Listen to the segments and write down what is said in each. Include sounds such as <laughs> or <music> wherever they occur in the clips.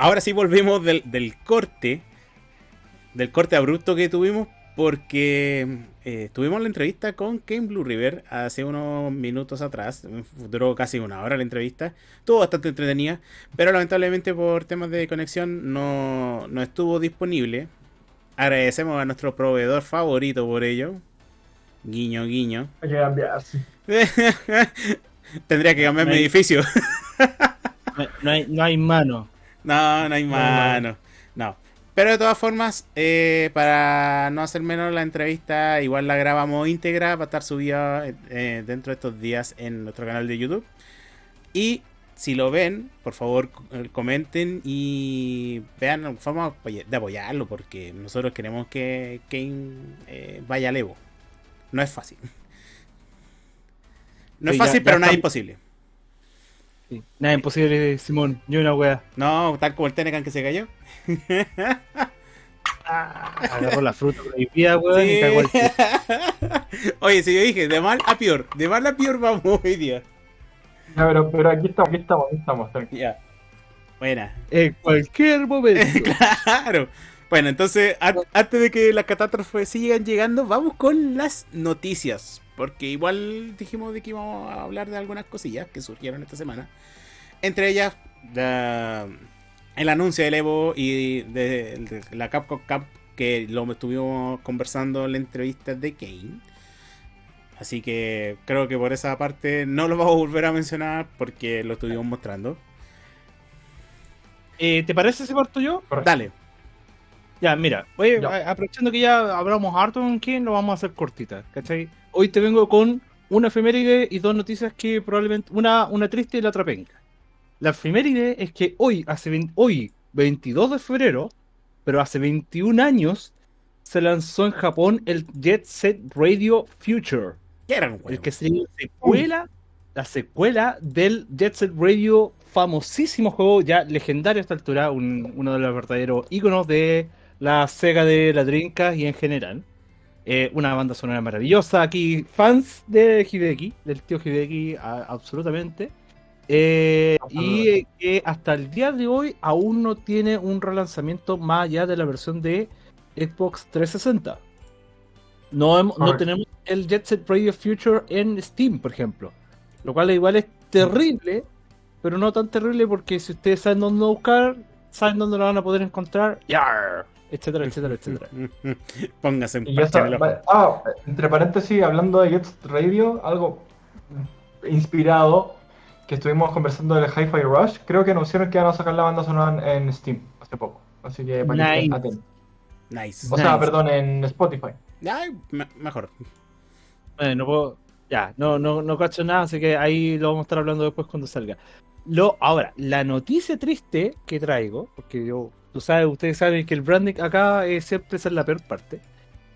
ahora sí volvemos del, del corte, del corte abrupto que tuvimos, porque eh, tuvimos la entrevista con Kane Blue River hace unos minutos atrás. Duró casi una hora la entrevista. Estuvo bastante entretenida, pero lamentablemente por temas de conexión no, no estuvo disponible. Agradecemos a nuestro proveedor favorito por ello. Guiño, guiño. Hay que cambiarse. <laughs> Tendría que cambiar No mi hay- edificio. <laughs> No, no hay, no hay mano. No, no hay No hay mano. No. Pero de todas formas, eh, para no hacer menos la entrevista, igual la grabamos íntegra, va a estar subida eh, dentro de estos días en nuestro canal de YouTube. Y si lo ven, por favor eh, comenten y vean forma de apoyarlo, porque nosotros queremos que Kane eh, vaya al Evo. No es fácil. No es Sí, ya- fácil, ya pero nada imposible. Sí. Nada imposible, Simón. Ni una wea. No, tal como el Tenecan que se cayó. <laughs> Agarró la fruta prohibida, weón, y cagó el Sí. <laughs> Oye, si yo dije, de mal a peor, de mal a peor vamos <laughs> hoy día. Ya, pero, pero aquí estamos, aquí estamos, aquí estamos. tranquilo. Ya. Buena. En cualquier momento. claro. Bueno, entonces, an- antes de que las catástrofes sigan llegando, vamos con las noticias. Porque igual dijimos de que íbamos a hablar de algunas cosillas que surgieron esta semana. Entre ellas, la- el anuncio del Evo y de, de la Capcom Cup, que lo estuvimos conversando en la entrevista de Kane. Así que creo que por esa parte no lo vamos a volver a mencionar porque lo estuvimos mostrando. Eh, ¿Te parece si parto yo? Correcto. Dale. Ya, mira, oye, Ya. aprovechando que ya hablamos harto con quién, lo vamos a hacer cortita, ¿cachai? Hoy te vengo con una efeméride y dos noticias que probablemente, una, una triste y la otra penca. La efeméride es que hoy, hace hoy, 22 de febrero, pero hace 21 años, se lanzó en Japón el Jet Set Radio Future. ¿Qué era un El que sería la secuela, la secuela del Jet Set Radio, famosísimo juego, ya legendario a esta altura, un- uno de los verdaderos íconos de la Sega de la Dreamcast y en general. Eh, una banda sonora maravillosa. Aquí, fans de Hideki, del tío Hideki, a- absolutamente. Eh, y eh, que hasta el día de hoy aún no tiene un relanzamiento más allá de la versión de Xbox 360. No, no tenemos el Jet Set Radio Future en Steam, por ejemplo. Lo cual igual es terrible, pero no tan terrible porque si ustedes saben dónde buscar, saben dónde lo van a poder encontrar, yar, etcétera, etcétera, etcétera. <laughs> Póngase parche en va- Ah, entre paréntesis, hablando de Jet Radio, algo inspirado que estuvimos conversando del Hi-Fi Rush, creo que anunciaron que van a sacar la banda sonora en, en Steam hace poco. Así que para que estén Nice. atentos. Nice. O sea, perdón, en Spotify. Ay, me- mejor. Eh, no puedo, ya, no, no, no cacho nada, así que ahí lo vamos a estar hablando después cuando salga. Lo, ahora, la noticia triste que traigo, porque yo, tú sabes, ustedes saben que el branding acá eh, siempre es la peor parte,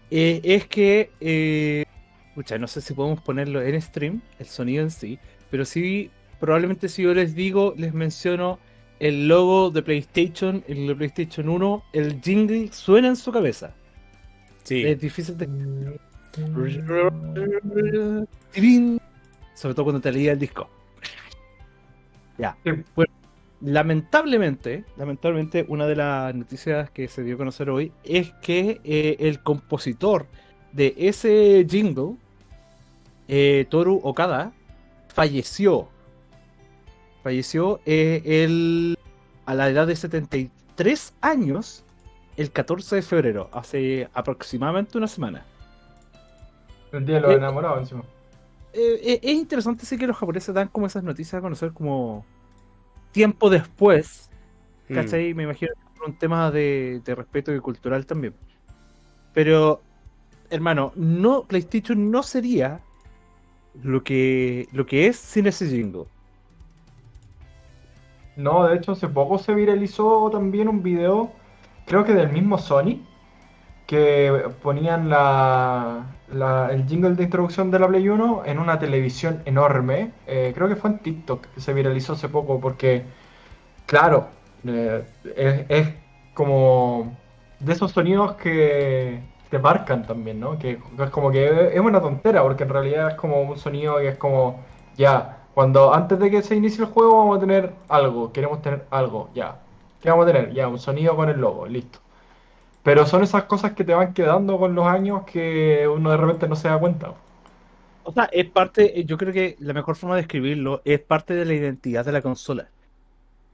eh, es que, eh, pucha, no sé si podemos ponerlo en stream, el sonido en sí, pero sí, probablemente si yo les digo, les menciono el logo de PlayStation, el de PlayStation 1, el jingle suena en su cabeza. Sí. Es difícil de Tirín. Sobre todo cuando te leía el disco. Ya. Sí. Bueno, lamentablemente, lamentablemente, una de las noticias que se dio a conocer hoy es que eh, el compositor de ese jingle, eh, Toru Okada, falleció. Falleció eh, él a la edad de 73 años el 14 de febrero, hace aproximadamente una semana. El día de los Eh, enamorados encima. Eh, eh, es interesante sí que los japoneses dan como esas noticias a conocer como tiempo después, Mm. ¿cachai? Me imagino que por un tema de, de respeto y cultural también. Pero, hermano, no, PlayStation no sería lo que, lo que es sin ese jingle. No, de hecho, hace poco se viralizó también un video, creo que del mismo Sony, que ponían la, la- el jingle de introducción de la Play 1 en una televisión enorme. Eh, creo que fue en TikTok que se viralizó hace poco, porque, claro, eh, es, como de esos sonidos que te marcan también, ¿no? Que es como que es una tontera, porque en realidad es como un sonido que es como, ya, cuando antes de que se inicie el juego vamos a tener algo, queremos tener algo, ya. ¿Qué vamos a tener? Ya, un sonido con el logo, listo. Pero son esas cosas que te van quedando con los años que uno de repente no se da cuenta. O sea, es parte, yo creo que la mejor forma de describirlo es parte de la identidad de la consola.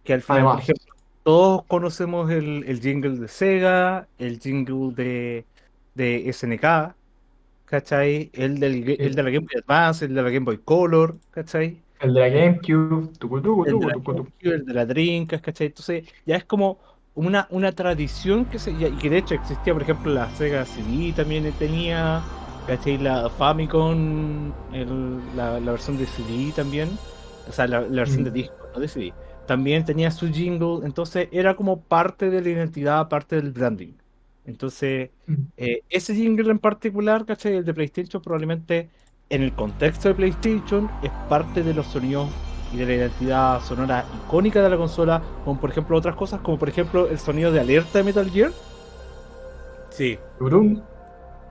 Que al final, por Además. ejemplo, todos conocemos el, el jingle de Sega, el jingle de, de SNK, ¿cachai? El, del, el de la Game Boy Advance, el de la Game Boy Color, ¿cachai? El de la GameCube, tucu, tucu, El de tucu, la tucu, tucu. GameCube, el de la Dreamcast, ¿cachai? Entonces ya es como una, una tradición que se, y que de hecho existía, por ejemplo, la Sega CD también tenía, ¿cachai? La Famicom, el- la, la versión de CD también, o sea, la, la versión de Mm. disco, no de CD, también tenía su jingle, entonces era como parte de la identidad, parte del branding. Entonces, eh, ese jingle en particular, ¿cachai? El de PlayStation probablemente en el contexto de PlayStation es parte de los sonidos y de la identidad sonora icónica de la consola, como por ejemplo otras cosas, como por ejemplo el sonido de alerta de Metal Gear. Sí.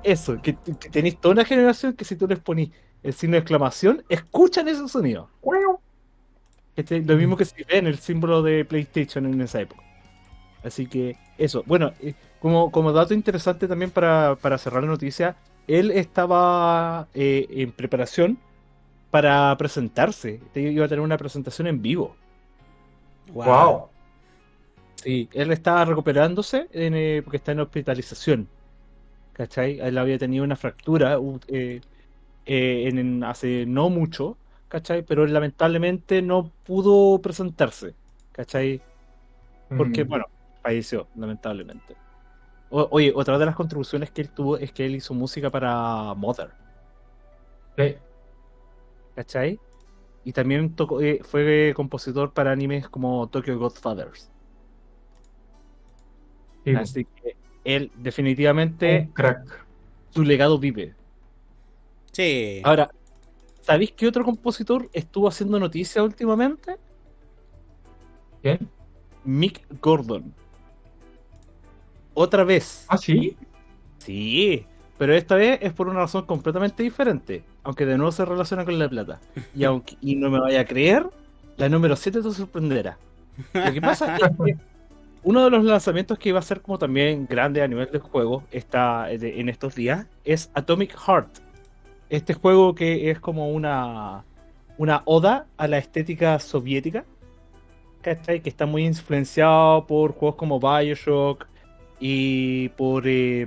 Eso, que, que tenéis toda una generación que si tú les ponís el signo de exclamación, escuchan ese sonido. ¿Cachai? Lo mismo que si ven el símbolo de PlayStation en esa época. Así que eso. Bueno, eh, como, como dato interesante también para, para cerrar la noticia, él estaba eh, en preparación para presentarse. Te- Iba a tener una presentación en vivo. Wow. Sí, él estaba recuperándose en, eh, porque está en hospitalización. ¿Cachai? Él había tenido una fractura eh, eh, en, en- hace no mucho, ¿cachai? Pero él lamentablemente no pudo presentarse, ¿cachai? Porque, Mm. bueno, falleció, lamentablemente. O- oye, otra de las contribuciones que él tuvo es que él hizo música para Mother, Sí. ¿Cachai? Y también tocó, eh, fue compositor para animes como Tokyo Godfathers. Sí, Así que él definitivamente un crack. su legado vive. Sí. Ahora, ¿sabéis qué otro compositor estuvo haciendo noticia últimamente? ¿Quién? Mick Gordon. Otra vez. Ah, sí. Sí, pero esta vez es por una razón completamente diferente. Aunque de nuevo se relaciona con la plata. Y aunque y no me vaya a creer, la número 7 te sorprenderá. Lo que pasa es que uno de los lanzamientos que iba a ser como también grande a nivel de juego está de- en estos días es Atomic Heart. Este juego que es como una, una oda a la estética soviética. ¿Cachai? Que está muy influenciado por juegos como Bioshock y por eh,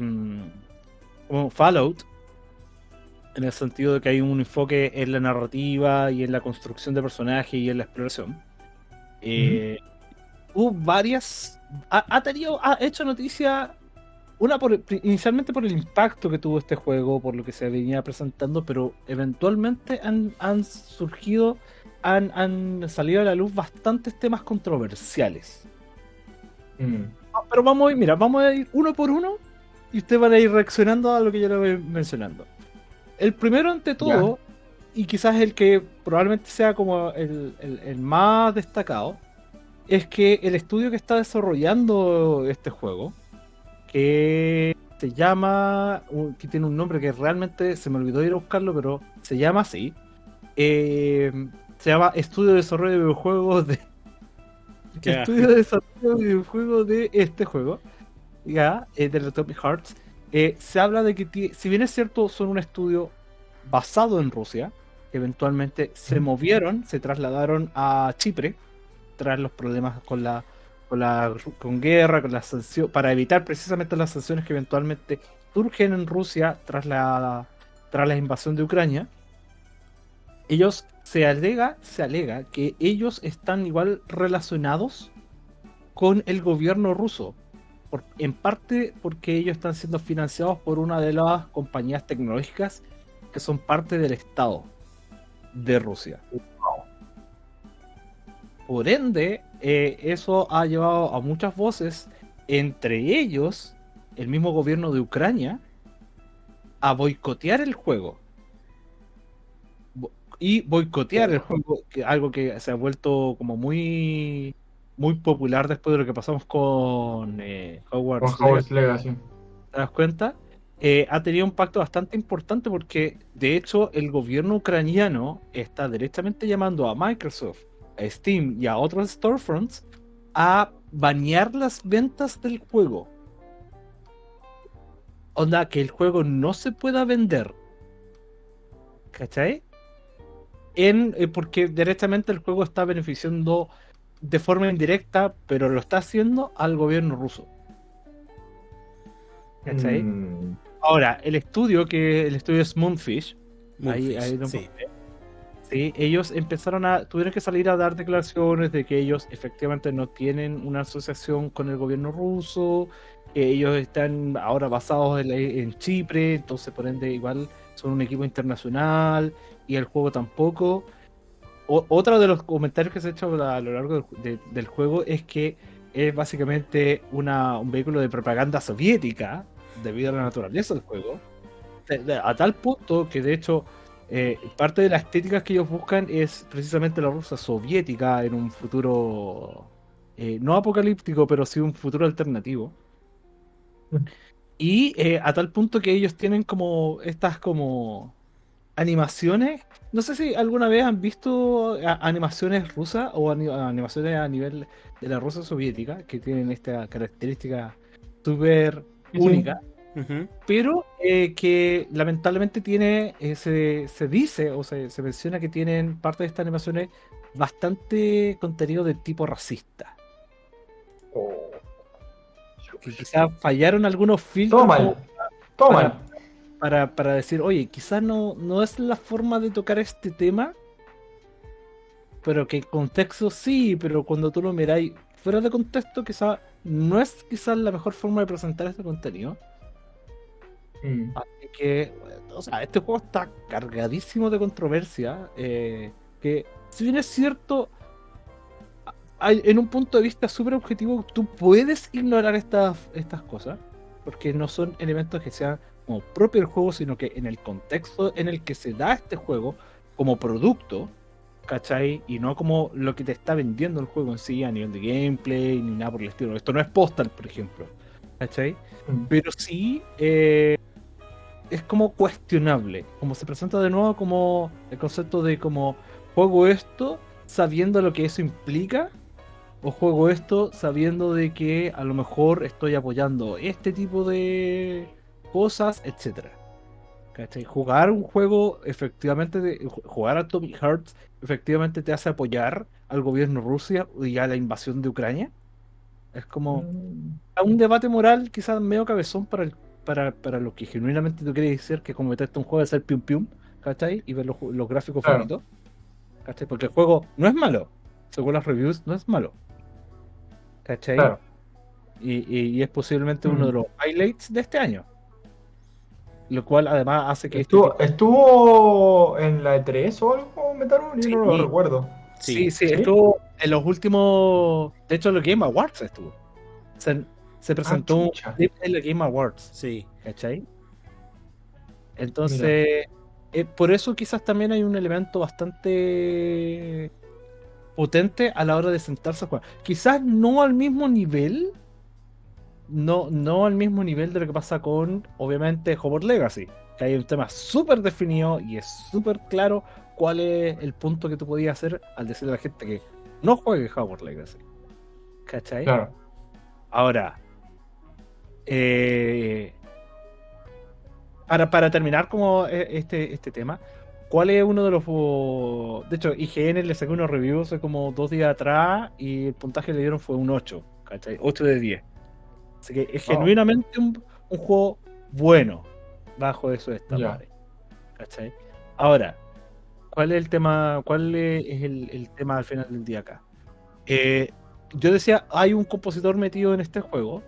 como Fallout. En el sentido de que hay un enfoque en la narrativa y en la construcción de personajes y en la exploración. Eh, Hubo varias. Ha, ha tenido. Ha hecho noticia. Una por, inicialmente por el impacto que tuvo este juego, por lo que se venía presentando, pero eventualmente han, han surgido, han, han salido a la luz bastantes temas controversiales. Mm. Ah, Pero vamos a ir, mira, vamos a ir uno por uno y ustedes van a ir reaccionando a lo que yo le voy mencionando. El primero ante todo, y quizás el que probablemente sea como el, el- el más destacado, es que el estudio que está desarrollando este juego, que se llama, que tiene un nombre que realmente se me olvidó ir a buscarlo, pero se llama así, eh, se llama Estudio de Desarrollo de Videojuegos de estudio de desarrollo de videojuegos de este juego, ya, eh, de Atomic Hearts, eh, se habla de que, si bien es cierto, son un estudio basado en Rusia, que eventualmente se movieron, se trasladaron a Chipre, tras los problemas con la con la con guerra, con las sanciones, para evitar precisamente las sanciones que eventualmente surgen en Rusia tras la tras la invasión de Ucrania. Ellos se alega, se alega que ellos están igual relacionados con el gobierno ruso. En parte porque ellos están siendo financiados por una de las compañías tecnológicas que son parte del Estado de Rusia. Por ende, eh, eso ha llevado a muchas voces, entre ellos el mismo gobierno de Ucrania, a boicotear el juego. Y boicotear el juego, que algo que se ha vuelto como muy muy popular después de lo que pasamos con eh, Con Hogwarts Hogwarts Legacy, Legacy. ¿te das cuenta? Eh, ha tenido un impacto bastante importante porque de hecho el gobierno ucraniano está directamente llamando a Microsoft, a Steam y a otros storefronts a banear las ventas del juego. Onda, que el juego no se pueda vender. ¿Cachai? En, eh, porque directamente el juego está beneficiando de forma indirecta, pero lo está haciendo al gobierno ruso. ¿Cachai? Mm, Ahora, el estudio, que el estudio es Moonfish, ahí, Moonfish, ahí lo sí. Sí, ellos empezaron a, tuvieron que salir a dar declaraciones de que ellos efectivamente no tienen una asociación con el gobierno ruso, que ellos están ahora basados en, la- en Chipre, entonces por ende igual son un equipo internacional y el juego tampoco. Otro de los comentarios que se ha hecho a lo largo del, ju- de- del juego es que es básicamente un vehículo de propaganda soviética debido a la naturaleza del juego. A tal punto que de hecho eh, parte de las estéticas que ellos buscan es precisamente la Rusia soviética en un futuro eh, no apocalíptico, pero sí un futuro alternativo. Y eh, a tal punto que ellos tienen como estas como animaciones. No sé si alguna vez han visto a- animaciones rusas o ani- animaciones a nivel de la Rusia soviética que tienen esta característica súper única pero eh, que lamentablemente tiene, eh, se, se dice o se, se menciona que tienen parte de estas animaciones bastante contenido de tipo racista. oh, Que quizás fallaron algunos filtros Todo mal. Para, para, para decir, oye, quizás no, no es la forma de tocar este tema, pero que en contexto sí, pero cuando tú lo miráis fuera de contexto, quizás no es quizás la mejor forma de presentar este contenido. Mm. Así que, o sea, este juego está cargadísimo de controversia. eh, que, si bien es cierto, hay- en un punto de vista súper objetivo, tú puedes ignorar estas, estas cosas, porque no son elementos que sean como propio del juego, sino que en el contexto en el que se da este juego como producto, ¿cachai? Y no como lo que te está vendiendo el juego en sí a nivel de gameplay ni nada por el estilo. Esto no es Postal, por ejemplo, ¿cachai? Mm. pero sí eh, es como cuestionable, como se presenta de nuevo como el concepto de como juego esto sabiendo lo que eso implica o juego esto sabiendo de que a lo mejor estoy apoyando este tipo de cosas, etcétera. ¿Cachai? Jugar un juego efectivamente jugar a Atomic Hearts efectivamente te hace apoyar al gobierno Rusia y a la invasión de Ucrania. Es como Mm. a un debate moral quizás medio cabezón para, el, para, para lo que genuinamente tú quieres decir que cometiste un juego de ser pium pium, ¿cachai? Y ver los, los gráficos Claro. bonitos, ¿cachai? Porque el juego no es malo, según las reviews, no es malo, ¿cachai? Claro. Y, y- y es posiblemente uno Mm. de los highlights de este año. Lo cual además hace que este ¿Estuvo, tipo- ¿Estuvo en la E3 o algo, Metaru? Yo Sí. no lo recuerdo. Sí, sí, ¿Sí? estuvo en los últimos. De hecho, en los Game Awards estuvo. Se, se presentó Ah, en los Game Awards. Sí. ¿Cachai? Entonces, eh, por eso quizás también hay un elemento bastante potente a la hora de sentarse a jugar. Quizás no al mismo nivel, no, no al mismo nivel de lo que pasa con, obviamente, Hogwarts Legacy, que hay un tema súper definido y es súper claro cuál es el punto que tú podías hacer al decirle a la gente que no juegue Hogwarts Legacy. ¿Cachai? Claro. Ahora, eh, para, para terminar como e- este, este tema, ¿cuál es uno de los... De hecho, IGN le sacó unos reviews hace como dos días atrás y el puntaje que le dieron fue un 8, ¿cachai? 8 de 10. Así que es Oh. genuinamente un, un juego bueno bajo esos estándares. ¿Cachai? Ahora, ¿cuál es el tema? ¿Cuál es el, el tema al final del día acá? Eh, yo decía, hay un compositor metido en este juego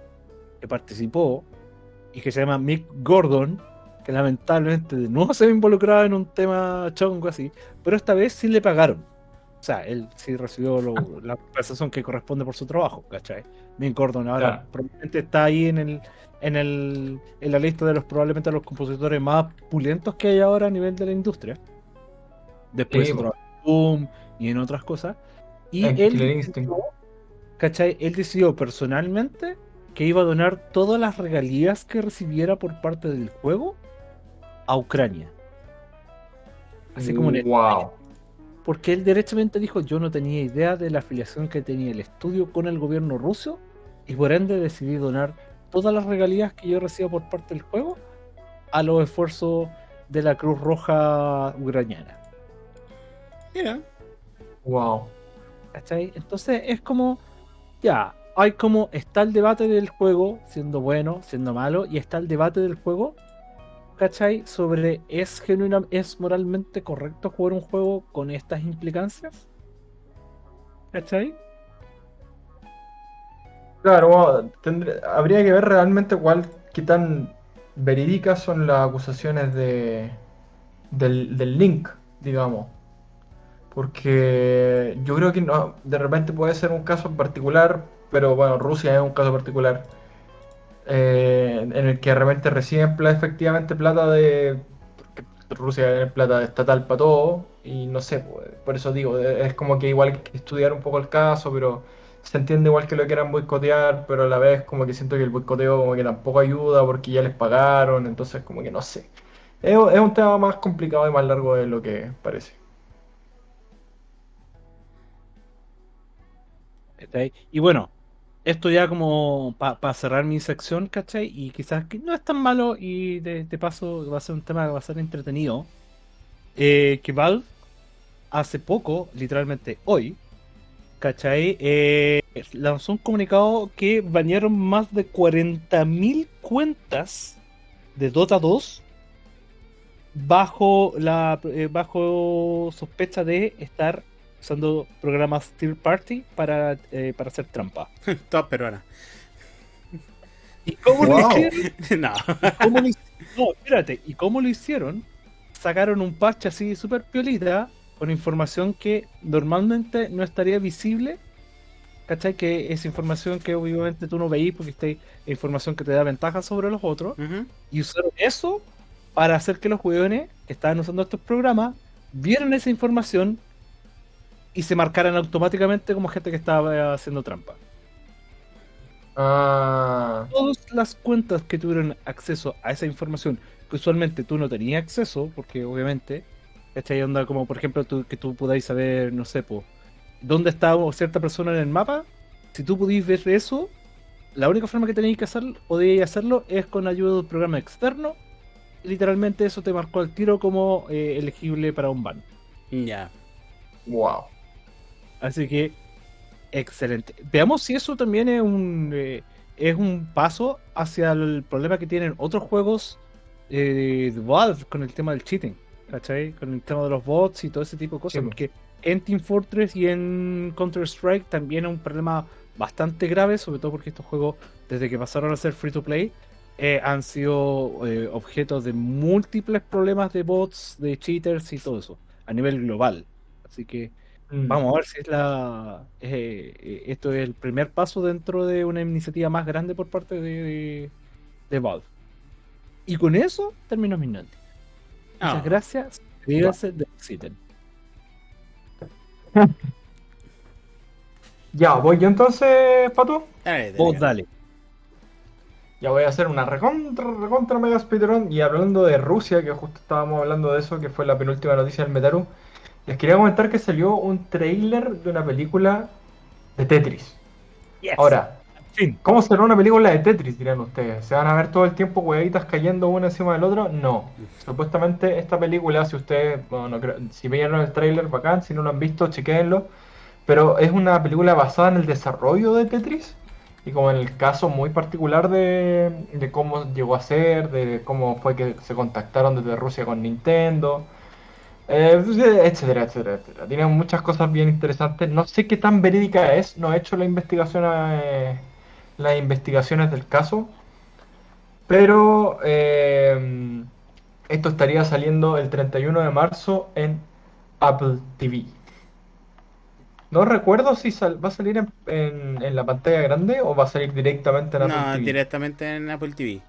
que participó y que se llama Mick Gordon, que lamentablemente de nuevo se ve involucrado en un tema chongo así, pero esta vez sí le pagaron. O sea, él sí recibió lo- la compensación que corresponde por su trabajo, ¿cachai? Mick Gordon ahora Claro. probablemente está ahí en el, en el en la lista de los probablemente los compositores más pulentos que hay ahora a nivel de la industria. Después Sí, po. Boom y en otras cosas. Y En él decidió-. ¿cachai? Él decidió personalmente que iba a donar todas las regalías que recibiera por parte del juego a Ucrania. Así como en Wow. Porque él derechamente dijo yo no tenía idea de la afiliación que tenía el estudio con el gobierno ruso y por ende decidí donar todas las regalías que yo recibo por parte del juego a los esfuerzos de la Cruz Roja ucraniana. Mira. Wow. ¿Cachai? Entonces es como, ya, hay como, está el debate del juego, siendo bueno, siendo malo, y está el debate del juego, ¿cachai? Sobre, ¿es genuina, es moralmente correcto jugar un juego con estas implicancias? ¿Cachai? Claro, habría que ver realmente cuál, qué tan verídicas son las acusaciones de, del, del link, digamos. Porque yo creo que no, de repente puede ser un caso particular, pero bueno, Rusia es un caso particular eh, en el que de repente reciben efectivamente plata de... Rusia es plata estatal para todo y no sé, pues, por eso digo, es como que igual estudiar un poco el caso, pero se entiende igual que lo quieran boicotear, pero a la vez como que siento que el boicoteo como que tampoco ayuda porque ya les pagaron, entonces como que no sé. Es, es un tema más complicado y más largo de lo que parece. Y bueno, esto ya como para cerrar mi sección, ¿cachai? Y quizás que no es tan malo y de, paso va a ser un tema que va a ser entretenido. eh, que Valve hace poco, literalmente hoy, ¿cachai? Eh, lanzó un comunicado que banearon más de 40.000 cuentas de Dota 2 bajo la eh, bajo sospecha de estar usando programas third party para, eh, para hacer trampa. <laughs> Todas peruanas. ¿Y cómo lo hicieron? <laughs> no. ¿Cómo lo hic- No, espérate. ¿Y cómo lo hicieron? Sacaron un parche así súper piolita con información que normalmente no estaría visible. ¿Cachai? Que es información que obviamente tú no veís porque esta es información que te da ventaja sobre los otros. Y usaron eso para hacer que los jugadores que estaban usando estos programas vieran esa información y se marcaran automáticamente como gente que estaba haciendo trampa. Ah, todas las cuentas que tuvieron acceso a esa información, que usualmente tú no tenías acceso, porque obviamente, ¿cachai? Onda como por ejemplo tú- que tú podáis saber, no sé, po, dónde está cierta persona en el mapa, si tú pudiste ver eso, la única forma que tenéis que hacer, podíais hacerlo es con ayuda de un programa externo, y literalmente eso te marcó al tiro como eh, elegible para un ban. Ya. wow. Así que, excelente. Veamos si eso también es un, eh, es un paso hacia el problema que tienen otros juegos eh, de Valve con el tema del cheating, ¿cachai? Con el tema de los bots y todo ese tipo de cosas. Sí. Porque en Team Fortress y en Counter-Strike también es un problema bastante grave, sobre todo porque estos juegos, desde que pasaron a ser free to play, eh, han sido eh, objetos de múltiples problemas de bots, de cheaters y todo eso, a nivel global. Así que Mm. Vamos a ver si es la eh, eh, esto es el primer paso dentro de una iniciativa más grande por parte de, de, de Valve. Y con eso termino mis. Muchas Ah. gracias. Cuídense de Exiten. <laughs> Ya, voy yo entonces, Pato. Dale, Vos dale. dale. Ya voy a hacer una recontra, recontra mega speedrun. Y hablando de Rusia, que justo estábamos hablando de eso, que fue la penúltima noticia del Metaru, les quería comentar que salió un trailer de una película de Tetris. Ahora, fin. ¿cómo será una película de Tetris, dirán ustedes? ¿Se van a ver todo el tiempo huevitas cayendo uno encima del otro? No. Supuestamente esta película, si ustedes, bueno, si vieron el trailer, bacán, si no lo han visto, chequéenlo. Pero es una película basada en el desarrollo de Tetris y como en el caso muy particular de, de cómo llegó a ser, de cómo fue que se contactaron desde Rusia con Nintendo, eh, etcétera, etcétera, etcétera. Tiene muchas cosas bien interesantes. No sé qué tan verídica es, no he hecho la investigación, eh, las investigaciones del caso, pero eh, esto estaría saliendo el 31 de marzo en Apple TV. No recuerdo si sal- va a salir en, en- en la pantalla grande o va a salir directamente en Apple No, TV. directamente en Apple TV.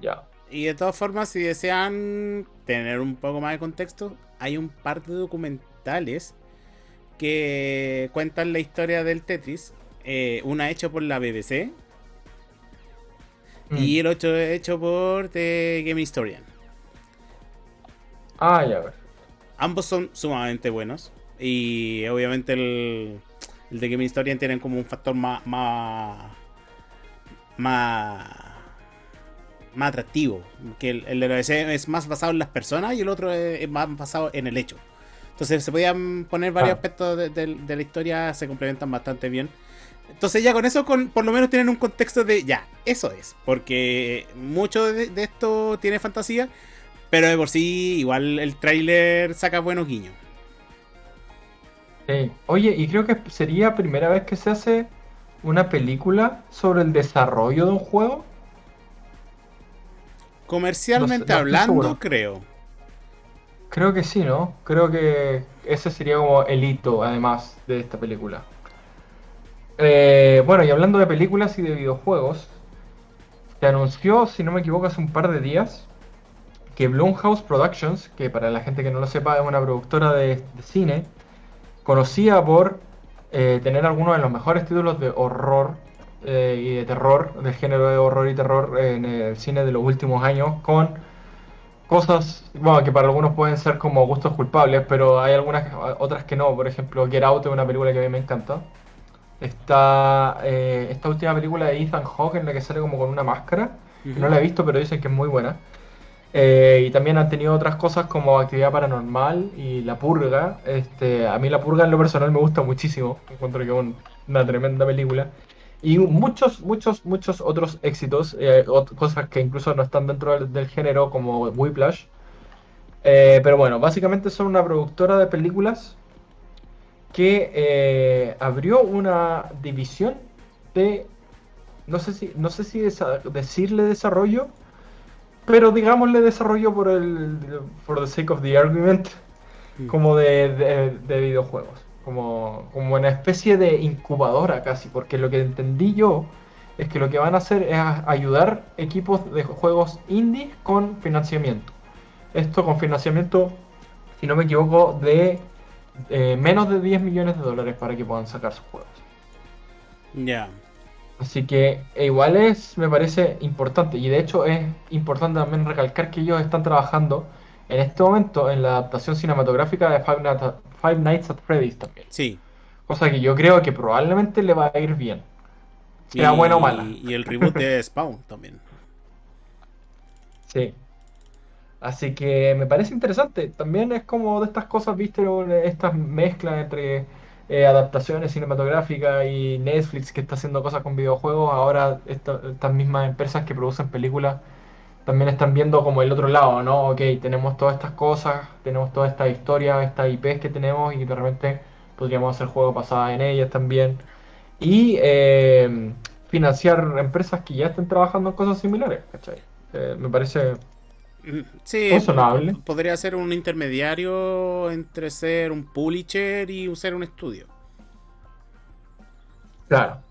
Ya. Y de todas formas, si desean tener un poco más de contexto, hay un par de documentales que cuentan la historia del Tetris. Eh, una hecho por la BBC Mm. y el otro hecho por The Game Historian. Ah, ya, ver. ambos son sumamente buenos. Y obviamente el, el de Game Historian tienen como un factor más, más, más, más atractivo. Que el, el de la es más basado en las personas y el otro es, es más basado en el hecho. Entonces se podían poner varios Ah. aspectos de, de- de la historia, se complementan bastante bien. Entonces ya con eso con, por lo menos tienen un contexto de ya, eso es. Porque mucho de, de esto tiene fantasía, pero de por sí igual el tráiler saca buenos guiños. Sí. Oye, y creo que sería primera vez que se hace una película sobre el desarrollo de un juego. Comercialmente No no hablando, creo. Creo que sí, ¿no? Creo que ese sería como el hito, además, de esta película. Eh, bueno, y hablando de películas y de videojuegos, se anunció, si no me equivoco, hace un par de días, que Blumhouse Productions, que para la gente que no lo sepa es una productora de, de cine, conocida por eh, tener algunos de los mejores títulos de horror eh, y de terror, del género de horror y terror en el cine de los últimos años, con cosas, bueno, que para algunos pueden ser como gustos culpables, pero hay algunas otras que no. Por ejemplo, Get Out es una película que a mí me encanta. Está eh, esta última película de Ethan Hawke en la que sale como con una máscara. No la he visto, pero dicen que es muy buena. Eh, y también han tenido otras cosas como Actividad Paranormal y La Purga. Este, a mí La Purga en lo personal me gusta muchísimo. Encuentro que es un- una tremenda película. Y muchos, muchos, muchos otros éxitos, eh, ot- cosas que incluso no están dentro del, del género, como Whiplash. Eh, pero bueno, básicamente son una productora de películas que eh, abrió una división de, no sé si, no sé si decirle desarrollo, pero digámosle desarrollo por el, for the sake of the argument, Mm. como de, de- de videojuegos, como, como una especie de incubadora casi, porque lo que entendí yo es que lo que van a hacer es ayudar equipos de juegos indie con financiamiento. Esto con financiamiento, si no me equivoco, de eh, menos de 10 millones de dólares para que puedan sacar sus juegos. Ya. Así que e igual es, me parece importante. Y de hecho es importante también recalcar que ellos están trabajando en este momento en la adaptación cinematográfica de Five Nights at, Five Nights at Freddy's también. Sí. Cosa que yo creo que probablemente le va a ir bien. Sea buena o mala. Y el reboot de <laughs> Spawn también. Sí. Así que me parece interesante. También es como de estas cosas, viste, estas mezclas entre eh, adaptaciones cinematográficas y Netflix que está haciendo cosas con videojuegos. Ahora esta- estas mismas empresas que producen películas también están viendo como el otro lado, ¿no? Ok, tenemos todas estas cosas, tenemos todas estas historias, estas IPs que tenemos y de repente podríamos hacer juegos basados en ellas también. Y eh, financiar empresas que ya estén trabajando en cosas similares, ¿cachai? Eh, me parece Sí, Razonable. po- podría ser un intermediario entre ser un publisher y ser un estudio. Claro.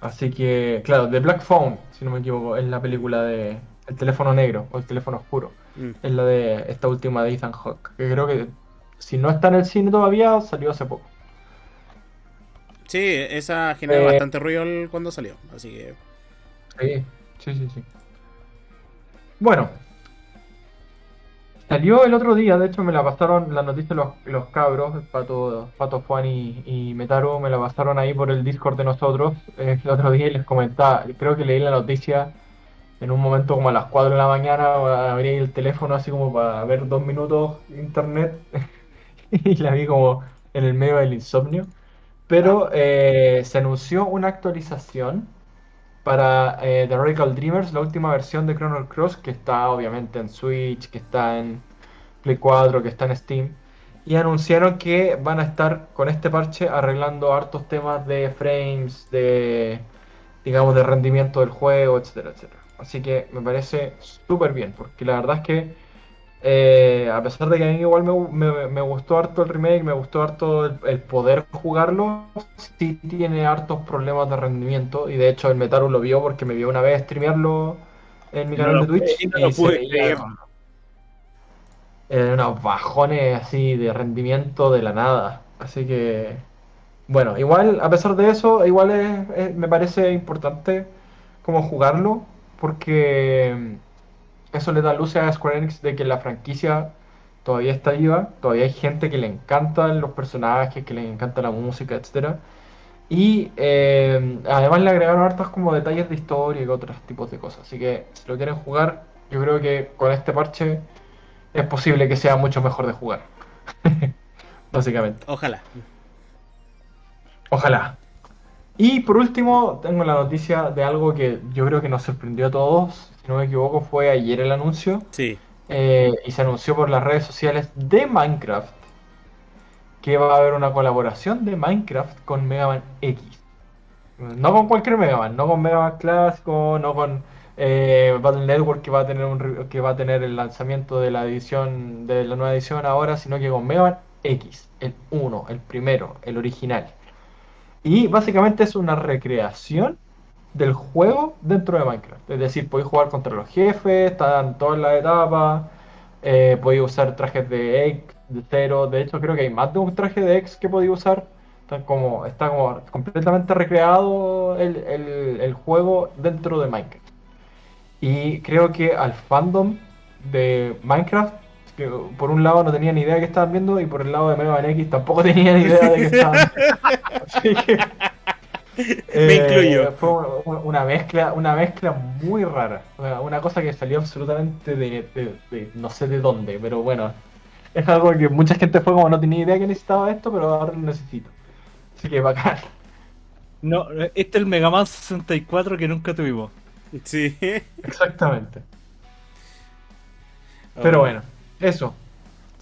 Así que, claro, The Black Phone, si no me equivoco, es la película de El teléfono negro o El teléfono oscuro. Mm. Es la de esta última de Ethan Hawke, que creo que si no está en el cine todavía, salió hace poco. Sí, esa generó Eh. bastante ruido cuando salió. Así que. Sí, sí, sí, sí. Bueno. Salió el otro día, de hecho me la pasaron la noticia los, los cabros, Pato, Pato Juan y, y Metaru, me la pasaron ahí por el Discord de nosotros eh, el otro día y les comentaba, creo que leí la noticia en un momento como a las 4 de la mañana, abrí el teléfono así como para ver dos minutos internet <laughs> y la vi como en el medio del insomnio. Pero eh, se anunció una actualización para eh, The Radical Dreamers, la última versión de Chrono Cross, que está obviamente en Switch, que está en Play 4, que está en Steam. Y anunciaron que van a estar con este parche arreglando hartos temas de frames, de digamos de rendimiento del juego, etcétera, etcétera. Así que me parece súper bien, porque la verdad es que eh, a pesar de que a mí igual me, me- me gustó harto el remake, me gustó harto el, el poder jugarlo, sí tiene hartos problemas de rendimiento. Y de hecho el Metaru lo vio porque me vio una vez streamearlo en mi no canal de Twitch pude- y no pude creer. eh, unos bajones así de rendimiento de la nada. Así que, bueno, igual, a pesar de eso, igual es- es- me parece importante como jugarlo, porque eso le da luces a Square Enix de que la franquicia todavía está viva, todavía hay gente que le encantan los personajes, que le encanta la música, etcétera. Y eh, además le agregaron hartos como detalles de historia y otros tipos de cosas. Así que si lo quieren jugar, yo creo que con este parche es posible que sea mucho mejor de jugar. <laughs> Básicamente. Ojalá. Ojalá. Y por último, tengo la noticia de algo que yo creo que nos sorprendió a todos. Si no me equivoco, fue ayer el anuncio. Sí. Eh, y se anunció por las redes sociales de Minecraft que va a haber una colaboración de Minecraft con Mega Man X. No con cualquier Mega Man, no con Mega Man clásico, no con eh, Battle Network que va a tener un, que va a tener el lanzamiento de la edición de la nueva edición ahora, sino que con Mega Man X, el 1, el primero, el original. Y básicamente es una recreación del juego dentro de Minecraft. Es decir, podéis jugar contra los jefes, están todas las etapas, eh, podéis usar trajes de X, de cero. De hecho, creo que hay más de un traje de X que podía usar. Está como, está como completamente recreado el, el, juego dentro de Minecraft. Y creo que al fandom de Minecraft, que por un lado no tenía ni idea de que estaban viendo, y por el lado de Mega Man X tampoco <laughs> tenía ni idea de que estaban Así que. <laughs> Me incluyo. Eh, fue una mezcla, una mezcla muy rara. Una cosa que salió absolutamente de no sé de dónde, pero bueno, es algo que mucha gente fue como no tenía idea que necesitaba esto, pero ahora lo necesito. Así que bacán. No, este es el Mega Man 64 que nunca tuvimos. Sí. Exactamente. <laughs> Pero oh. bueno, eso.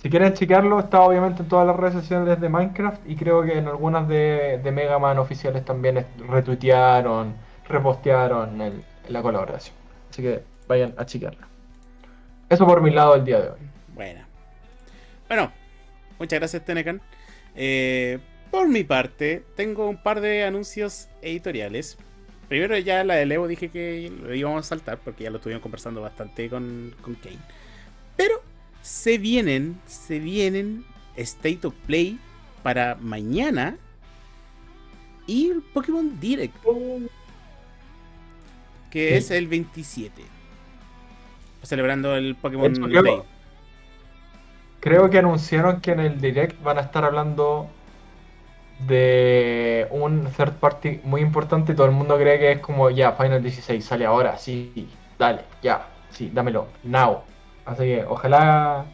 Si quieren checarlo, está obviamente en todas las redes sociales de Minecraft y creo que en algunas de, Mega Man oficiales también retuitearon, repostearon la colaboración. Así que vayan a checarla. Eso por mi lado el día de hoy. Bueno. Bueno, muchas gracias Tenecan. Eh, por mi parte, tengo un par de anuncios editoriales. Primero ya la de Evo dije que lo íbamos a saltar porque ya lo estuvimos conversando bastante con, con Kane. Pero se vienen, se vienen State of Play para mañana y el Pokémon Direct. Que es el 27. Celebrando el Pokémon Day. Creo que anunciaron que en el direct van a estar hablando de un third party muy importante y todo el mundo cree que es como ya, Final 16 sale ahora, sí, dale, ya, sí, dámelo, now. Así que ojalá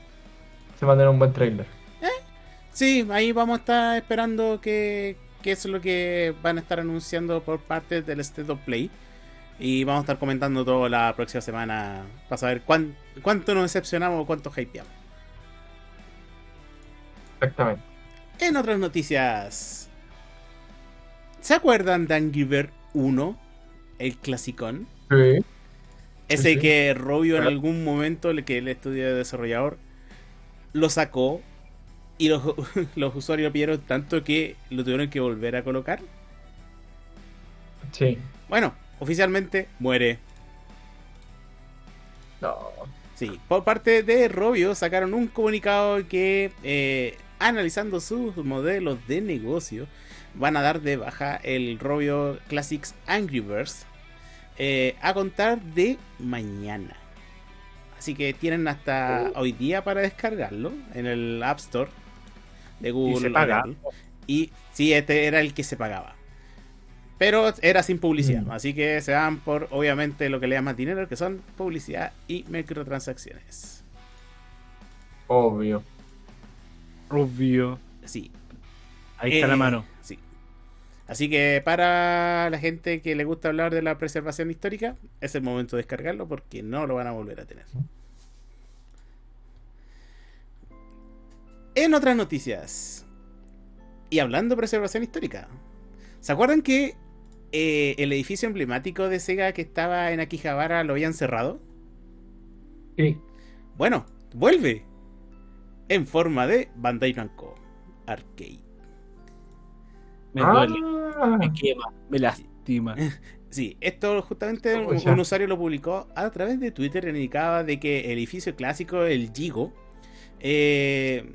se manden un buen trailer. ¿Eh? Sí, ahí vamos a estar esperando que, que es lo que van a estar anunciando por parte del State of Play. Y vamos a estar comentando todo la próxima semana para saber cuánto nos decepcionamos o cuánto hypeamos. Exactamente. En otras noticias. ¿Se acuerdan de Angry Bird 1? El clasicón. Sí. Ese que Robio en algún momento, el que el estudio desarrollador, lo sacó y los, <laughs> los usuarios lo pidieron tanto que lo tuvieron que volver a colocar. Sí. Bueno, oficialmente muere. No. Sí, por parte de Robio sacaron un comunicado que eh, analizando sus modelos de negocio, van a dar de baja el Robio Classics Angry Birds eh, a contar de mañana. Así que tienen hasta oh. hoy día para descargarlo en el App Store de Google. Y se paga. Y sí, este era el que se pagaba. Pero era sin publicidad. Mm. Así que se dan por, obviamente, lo que le llaman dinero, que son publicidad y microtransacciones. Obvio. Obvio. Sí. Ahí está la eh, mano. Sí. Así que para la gente que le gusta hablar de la preservación histórica, es el momento de descargarlo porque no lo van a volver a tener. En otras noticias, y hablando de preservación histórica, ¿se acuerdan que eh, el edificio emblemático de Sega que estaba en Akihabara lo habían cerrado? Sí. Bueno, vuelve en forma de Bandai Namco Arcade. Me duele, ah. me quema, me lastima. <laughs> Sí, esto justamente un, usuario lo publicó a través de Twitter y indicaba de que el edificio clásico, el Gigo, eh,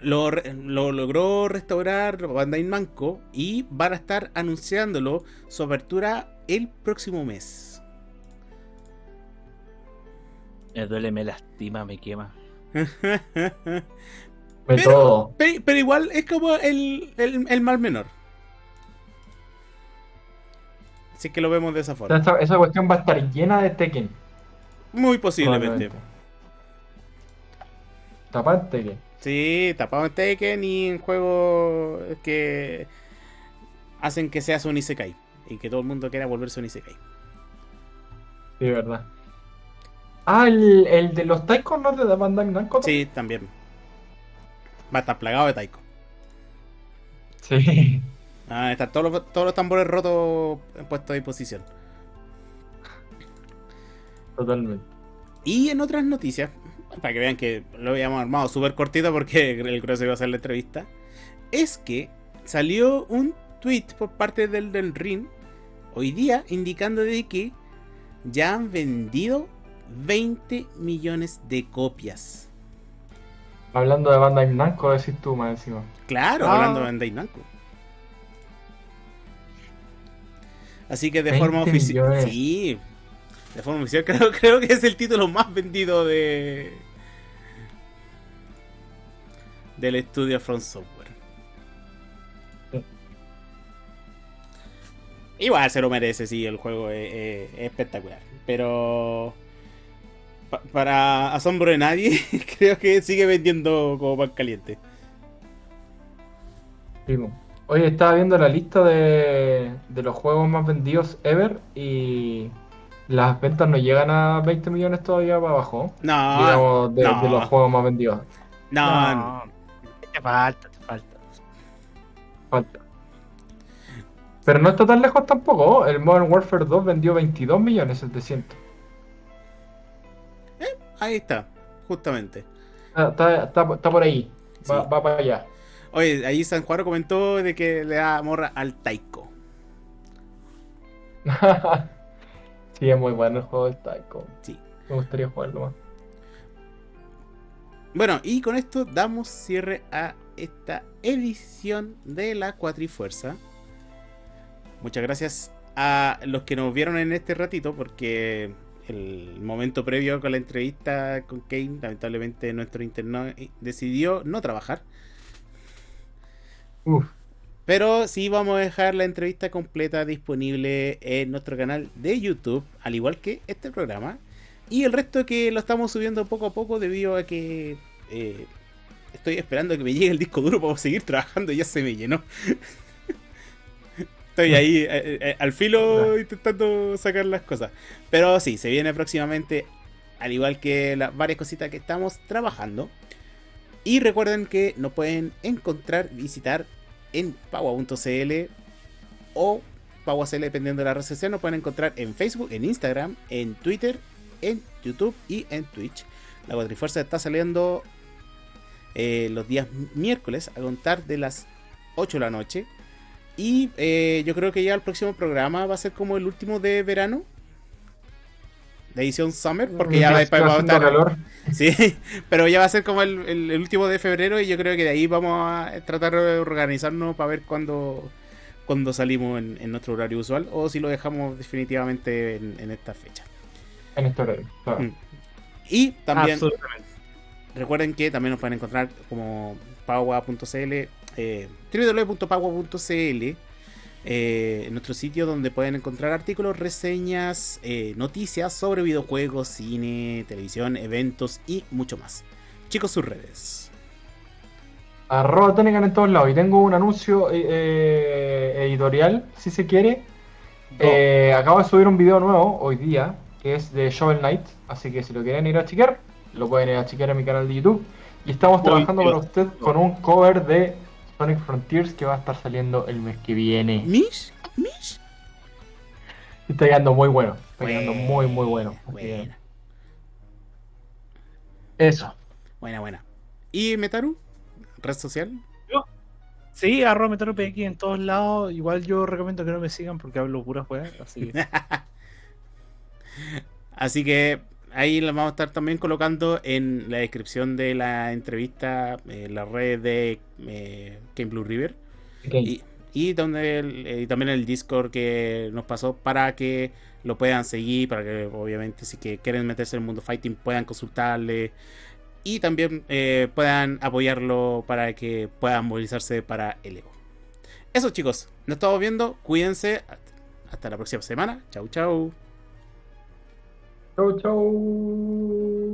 lo, logró restaurar Bandai Namco y van a estar anunciándolo su apertura el próximo mes. Me duele, me lastima, me quema. <laughs> De Pero- todo. Pero, pero igual es como el, el, el mal menor. Así que lo vemos de esa O sea, forma. esa, esa cuestión va a estar llena de Tekken. Muy posiblemente. Tapada en Tekken. Sí, tapado en Tekken y en juegos que hacen que seas un Isekai. Y que todo el mundo quiera volverse un Isekai. Sí, verdad. Ah, el, el de los Taikos no de Bandai Namco. Sí, también. Va a estar plagado de Taiko. Sí. Ah, están todos los, todos los tambores rotos puestos a disposición. Totalmente. Y en otras noticias, para que vean que lo habíamos armado súper cortito porque <laughs> el grueso iba a hacer la entrevista, es que salió un tweet por parte del del Ring hoy día indicando de que ya han vendido 20 millones de copias. Hablando de Bandai Namco, decís tú más encima. Claro, Ah. hablando de Bandai Namco. Así que de 20 forma oficial. Sí. De forma oficial <laughs> creo, creo que es el título más vendido de. Del estudio Front Software. Sí. Igual se lo merece, sí, el juego es, es- es espectacular. Pero. Pa- para asombro de nadie, <laughs> creo que sigue vendiendo como pan caliente. Oye, estaba viendo la lista de, de los juegos más vendidos ever y las ventas no llegan a 20 millones todavía para abajo. No, digamos, de, no. de los juegos más vendidos. no, Te falta, te falta. Falta. Pero no está tan lejos tampoco. El Modern Warfare 2 vendió 22 millones 700. Ahí está, justamente. Está, está, está- está por ahí. Va, Sí. va para allá. Oye, ahí San Juan comentó de que le da morra al Taiko. <laughs> sí, es muy bueno el juego del Taiko. Sí. Me gustaría jugarlo más. Bueno, y con esto damos cierre a esta edición de la Cuatrifuerza. Muchas gracias a los que nos vieron en este ratito, porque el momento previo con la entrevista con Kane, lamentablemente nuestro interno decidió no trabajar. Uf. Pero sí vamos a dejar la entrevista completa disponible en nuestro canal de YouTube, al igual que este programa. Y el resto que lo estamos subiendo poco a poco debido a que eh, estoy esperando que me llegue el disco duro para seguir trabajando y ya se me llenó. <laughs> Estoy ahí eh, eh, al filo <laughs> intentando sacar las cosas. Pero sí, se viene próximamente, al igual que las varias cositas que estamos trabajando. Y recuerden que nos pueden encontrar, visitar en pagua.cl o pagua.cl dependiendo de la red social. Nos pueden encontrar en Facebook, en Instagram, en Twitter, en YouTube y en Twitch. La Cuatrifuerza está saliendo eh, los días miércoles a contar de las 8 de la noche. Y eh, yo creo que ya el próximo programa va a ser como el último de verano. De edición Summer, porque ya va, va a estar. calor. <laughs> Sí, pero ya va a ser como el, el- el último de febrero y yo creo que de ahí vamos a tratar de organizarnos para ver cuándo, cuándo salimos en, en nuestro horario usual o si lo dejamos definitivamente en, en esta fecha. En este horario. claro. Mm. Y también Absolutamente. recuerden que también nos pueden encontrar como pagua.cl, eh, www.pagua.cl, eh, nuestro sitio donde pueden encontrar artículos, reseñas, eh, noticias sobre videojuegos, cine, televisión, eventos y mucho más. Chicos, sus redes. Arroba Tenecan en todos lados. Y tengo un anuncio eh, editorial, si se quiere. Eh, acabo de subir un video nuevo hoy día, que es de Shovel Knight. Así que si lo quieren ir a chequear, lo pueden ir a chequear en mi canal de YouTube. Y estamos trabajando para usted con un cover de Sonic Frontiers que va a estar saliendo el mes que viene. ¿Mish? ¿Mish? Está quedando muy bueno. Está quedando Buena, muy, muy bueno. Buena, Eso. buena, buena. ¿Y Metaru? ¿Red social? Sí, arroba MetroPX en todos lados. Igual yo recomiendo que no me sigan porque hablo puras weas. Así que <laughs> Así que ahí las vamos a estar también colocando en la descripción de la entrevista en la red de eh, Game Blue River. Y, y donde el- eh, y también el Discord que nos pasó para que lo puedan seguir, para que obviamente si que quieren meterse en el mundo fighting puedan consultarle y también eh, puedan apoyarlo para que puedan movilizarse para el Evo. Eso chicos, nos estamos viendo, cuídense, hasta la próxima semana, chau chau. Chau, chau.